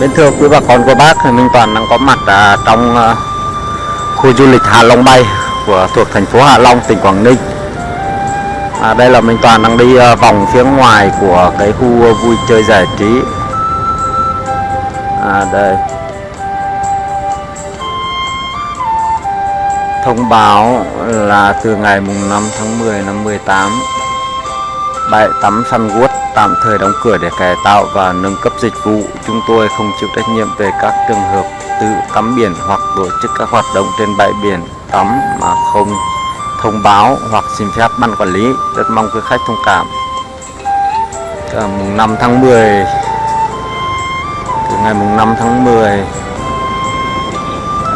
Bên thưa quý bà con cô bác thì Minh Toàn đang có mặt à, trong à, khu du lịch Hà Long Bay của thuộc thành phố Hạ Long, tỉnh Quảng Ninh. À, đây là Minh Toàn đang đi à, vòng phía ngoài của cái khu vui chơi giải trí. À, đây. Thông báo là từ ngày mùng 5 tháng 10 năm 18 bãi tắm Sunwood tạm thời đóng cửa để cải tạo và nâng cấp dịch vụ. Chúng tôi không chịu trách nhiệm về các trường hợp tự tắm biển hoặc tổ chức các hoạt động trên bãi biển tắm mà không thông báo hoặc xin phép ban quản lý. Rất mong quý khách thông cảm. À, mùng 5 tháng 10 từ ngày mùng 5 tháng 10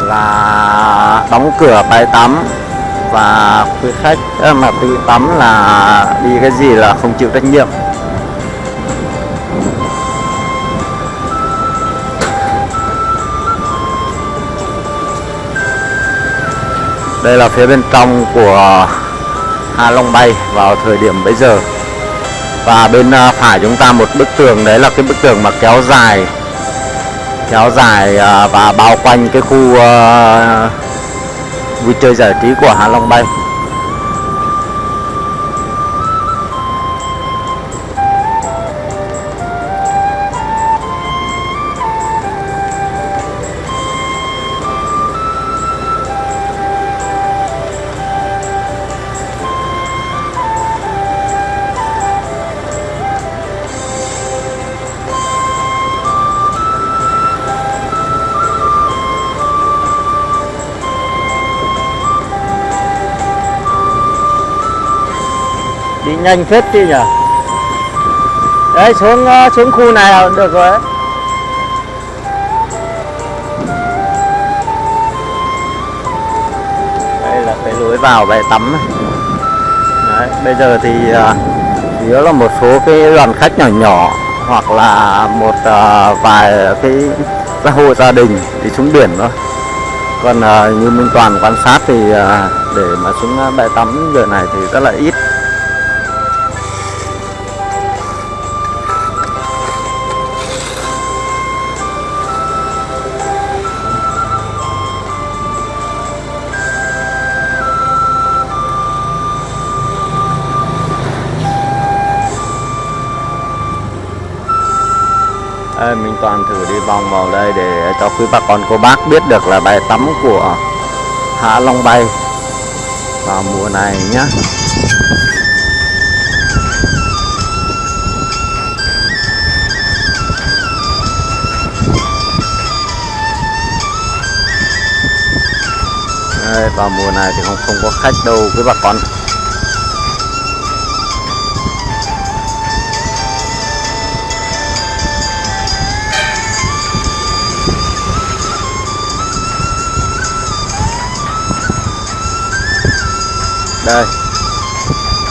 là đóng cửa bãi tắm và quý khách à, mà tự tắm là đi cái gì là không chịu trách nhiệm đây là phía bên trong của Hạ Long Bay vào thời điểm bây giờ. Và bên à, phải chúng ta một bức tường, đấy là cái bức tường mà kéo dài kéo dài à, và bao quanh cái khu vui chơi giải trí của Hạ Long Bay. Nhanh phết chứ nhỉ? Đấy xuống ờ, xuống khu này là được rồi đấy đây là cái lối vào bãi tắm. Đấy, bây giờ thì chỉ chủ yếu là một số cái đoàn khách nhỏ nhỏ hoặc là một uh, vài cái gia hộ gia đình thì xuống biển thôi. Còn uh, như Minh Toàn quan sát thì uh, để mà xuống bãi tắm giờ này thì rất là ít. Ê, mình toàn thử đi vòng vào đây để cho quý bà con cô bác biết được là bài tắm của Hạ Long Bay vào mùa này nhé Đây, vào mùa này thì không không có khách đâu quý bà con. Đây.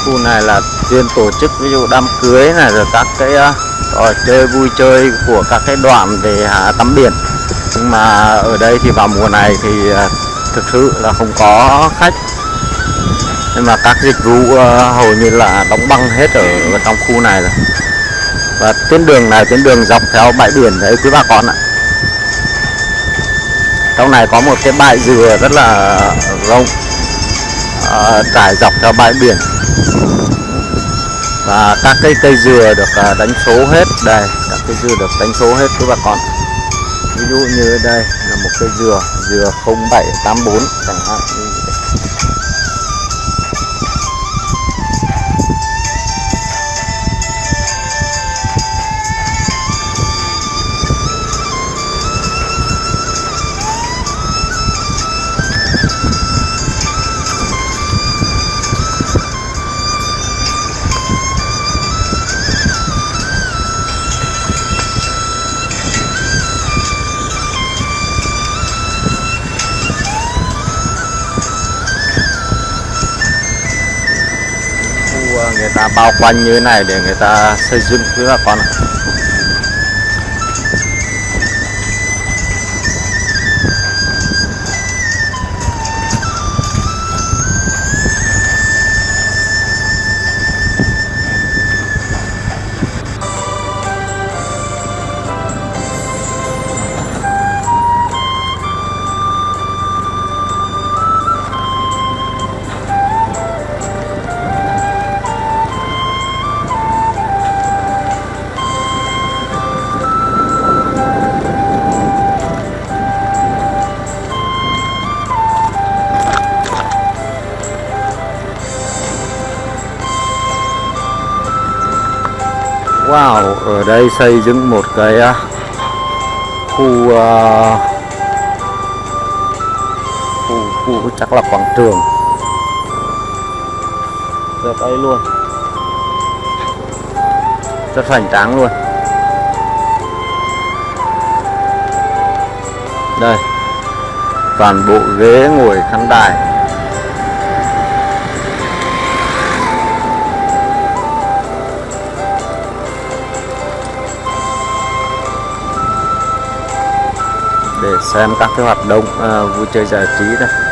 Khu này là chuyên tổ chức ví dụ đám cưới này rồi các cái uh, trò chơi vui chơi của các cái đoàn về uh, à, tắm biển. Nhưng mà ở đây thì vào mùa này thì uh, thực sự là không có khách. Nhưng mà các dịch vụ uh, hầu như là đóng băng hết ở, ở trong khu này rồi. Và tuyến đường này tuyến đường dọc theo bãi biển đấy quý bà con ạ. Trong này có một cái bãi dừa rất là rộng. À, trải dọc theo bãi biển. Và các cây cây dừa được à, đánh số hết đây, các cây dừa được đánh số hết quý bà con. Ví dụ như đây là một cây dừa dừa 0784 chẳng hạn bao quanh như thế này để người ta xây dựng với bà con ạ. Wow, ở đây xây dựng một cái à, khu uh, khu khu chắc là quảng trường. Rất đây luôn. Rất hoành tráng luôn. Đây toàn bộ ghế ngồi khán đài. Để xem các cái hoạt động à, vui chơi giải trí đây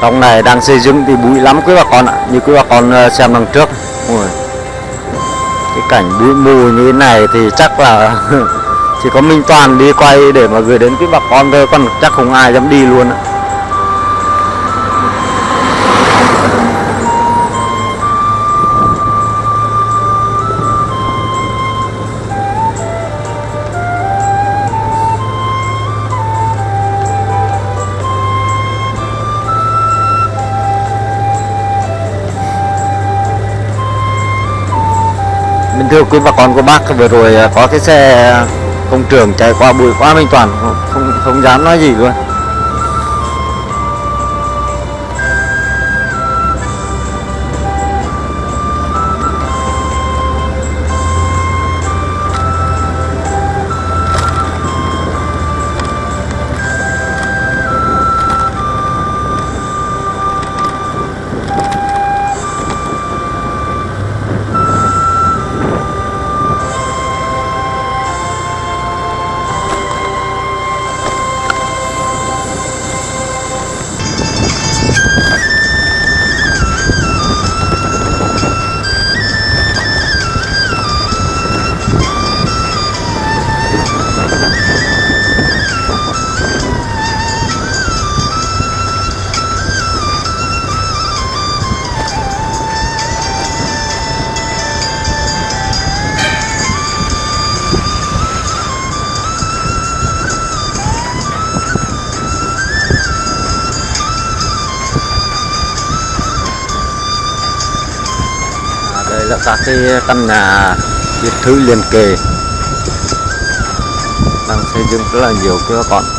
trong này đang xây dựng thì bụi lắm quý bà con ạ. Như quý bà con ờ, xem đằng trước. Ôi. cái cảnh bụi mù như thế này thì chắc là chỉ có Minh Toàn đi quay để mà gửi đến quý bà con thôi, còn chắc không ai dám đi luôn ạ. Thưa quý bà con cô bác, vừa rồi à, có cái xe công trường chạy qua bụi quá Minh Toàn không không dám nói gì luôn. Là các cái căn nhà biệt thự liền kề đang xây dựng rất là nhiều cơ còn.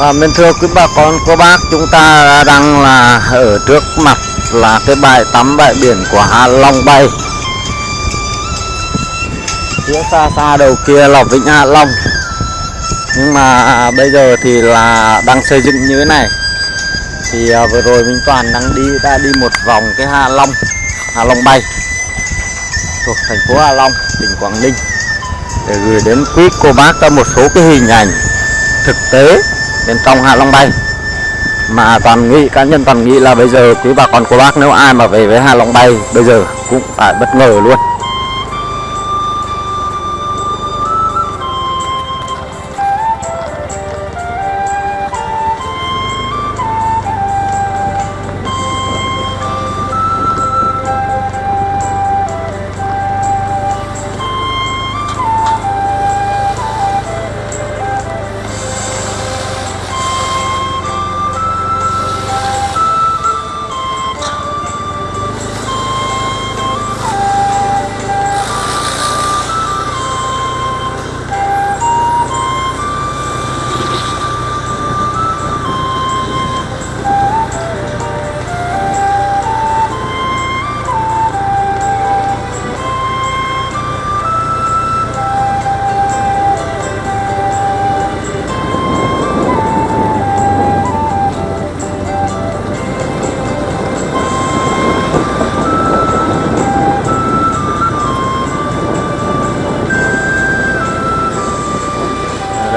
Và bên thưa quý bà con, cô bác, chúng ta đang là ở trước mặt là cái bãi tắm bãi biển của Hạ Long Bay. Phía xa xa đầu kia là Vịnh Hạ Long. Nhưng mà bây giờ thì là đang xây dựng như thế này. Thì à, vừa rồi Minh Toàn đang đi, đã đi một vòng cái Hạ Long Hạ Long Bay. Thuộc thành phố Hạ Long, tỉnh Quảng Ninh. Để gửi đến quý cô bác một số cái hình ảnh thực tế bên trong Hạ Long Bay. Mà toàn nghĩ, cá nhân toàn nghĩ là bây giờ quý bà con cô bác nếu ai mà về với Hạ Long Bay, bây giờ cũng phải bất ngờ luôn.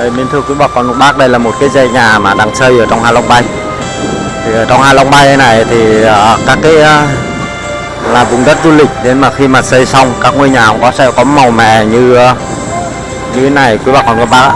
Mình thưa quý bà con cô bác đây là một cái dây nhà mà đang xây ở trong Hạ Long Bay. Thì ở trong Hạ Long Bay này thì uh, các cái uh, là vùng đất du lịch. Nên mà khi mà xây xong các ngôi nhà cũng có sẽ có màu mè như uh, như thế này. Quý bà con các bác ạ.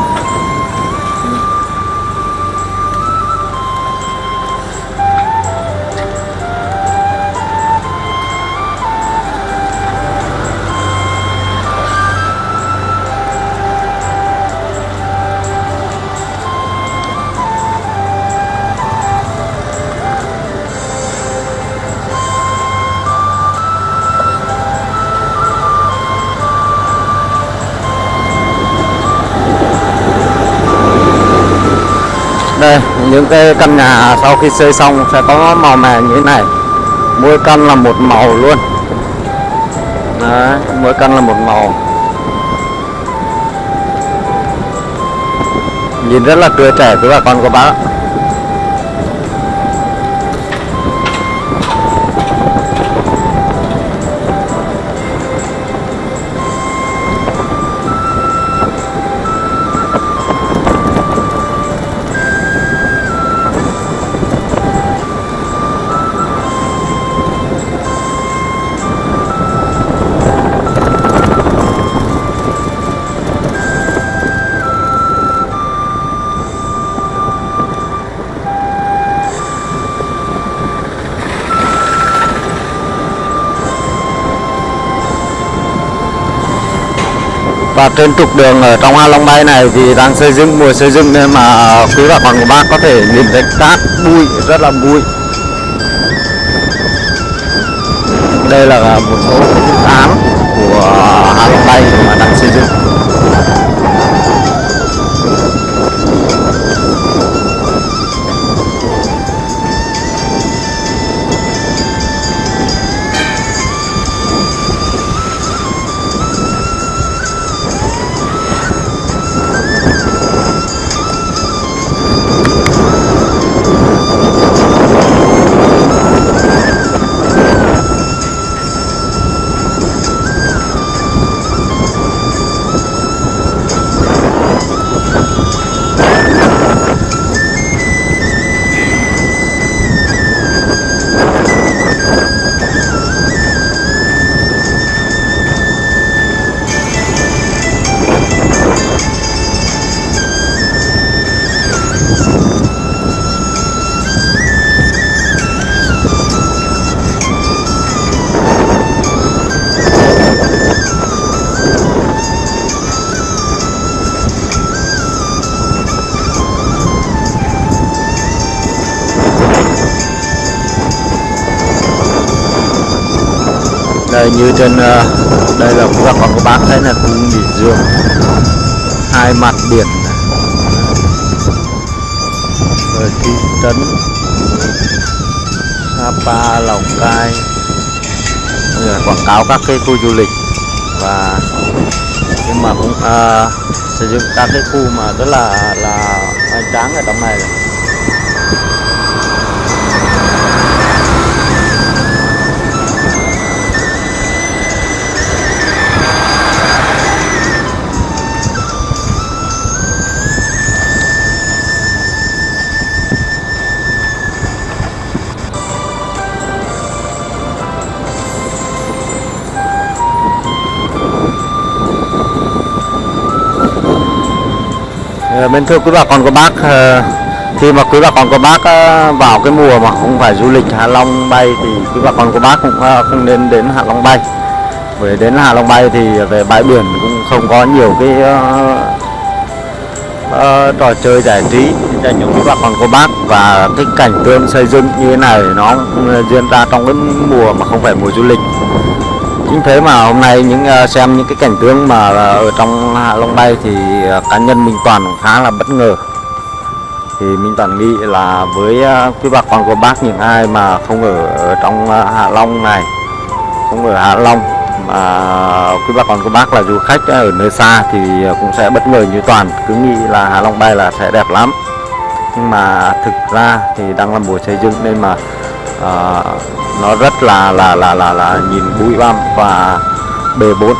Những cái căn nhà sau khi xây xong sẽ có màu mè như thế này. Mỗi căn là một màu luôn. Đấy, mỗi căn là một màu. Nhìn rất là tươi trẻ với bà con của bác và trên trục đường ở trong Hạ Long Bay này thì đang xây dựng, mùa xây dựng nên mà quý bà con của bác có thể nhìn thấy cát bụi, rất là bụi. Đây là một số dự án của Hạ Long Bay mà đang xây dựng. Đây như trên ờ, đây là cũng là con các bác thấy là khu nghỉ dưỡng hai mặt biển này. rồi thị trấn Sapa Lào Cai rồi quảng cáo các cái khu du lịch và nhưng mà cũng uh, sử dụng các cái khu mà rất là là hoành tráng ở trong này này. Ờ, bên thưa quý bà con cô bác ờ, khi mà quý bà con cô bác ờ, vào cái mùa mà không phải du lịch Hạ Long bay thì quý bà con cô bác cũng không nên đến Hạ Long bay. Bởi đến Hạ Long bay thì về bãi biển cũng không có nhiều cái uh, trò chơi giải trí cho những quý bà con cô bác. Và cái cảnh tượng xây dựng như thế này nó diễn ra trong cái mùa mà không phải mùa du lịch chính thế mà hôm nay những ờ, xem những cái cảnh tượng mà ờ, ở trong Hạ Long bay thì ờ, cá nhân Minh Toàn khá là bất ngờ. Thì Minh Toàn nghĩ là với quý bà con của bác những ai mà không ở, trong Hạ Long này không ở Hạ Long mà quý bà con của bác là du khách ở nơi xa thì cũng sẽ bất ngờ như Toàn cứ nghĩ là Hạ Long bay là sẽ đẹp lắm. Nhưng mà thực ra thì đang là mùa xây dựng nên mà nó rất là là là là là nhìn bụi bặm và bề bộn.